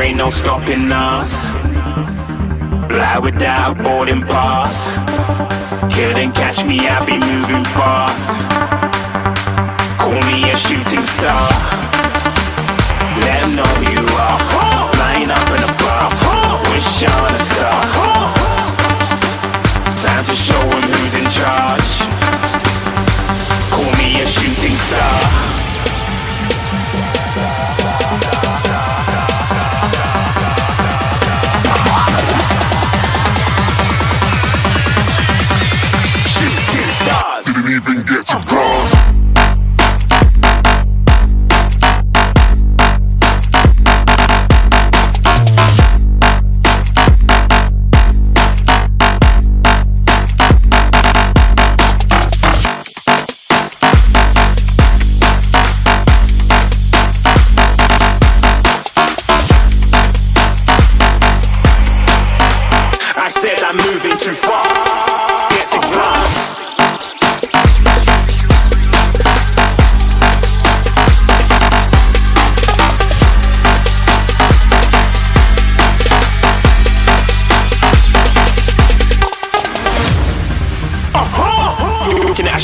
there ain't no stopping us. Fly without boarding pass. Couldn't catch me, I be moving fast. Call me a shooting star. I said I'm moving too far.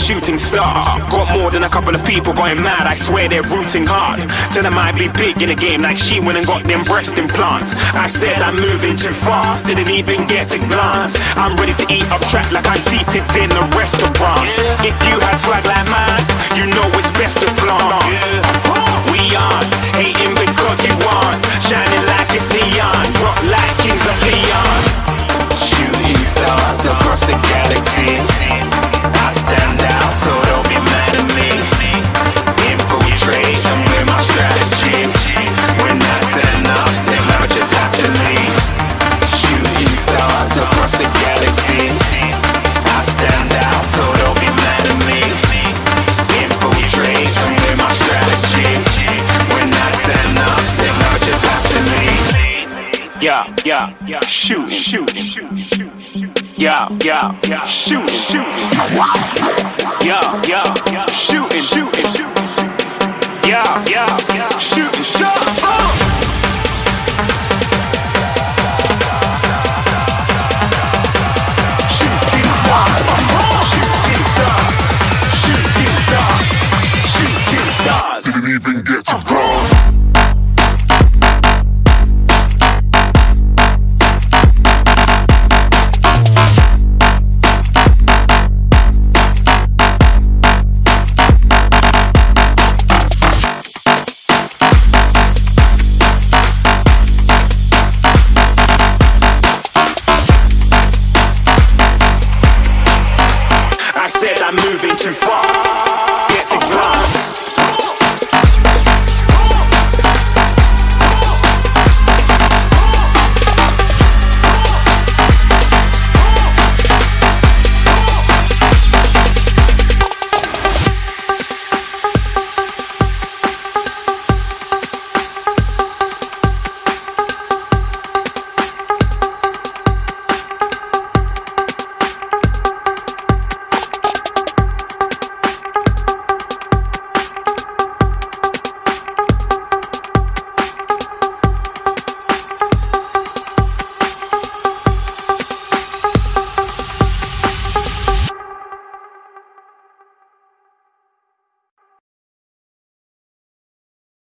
Shooting star. Got more than a couple of people going mad. I swear they're rooting hard. Tell them I'd be big in the game like she went and got them breast implants. I said I'm moving too fast, didn't even get a glance. I'm ready to eat up track like I'm seated in a restaurant. If you had swag like mine, you know it's best to flaunt. We aren't hating because you aren't shining like it's neon, rock like kings of Leon. Shooting stars across the galaxy. Yeah, yeah, yeah. Shoot, shoot, shoot. Yeah, yeah, yeah. Shooting, shooting. Yeah, yeah, yeah. Shooting, shooting, shooting. Yeah, yeah, yeah. Shooting shots. Oh! Shooting stars. Shooting stars. Shooting stars. Shooting stars. Didn't even get to uh-huh. cross. said I'm moving too far. Get to class.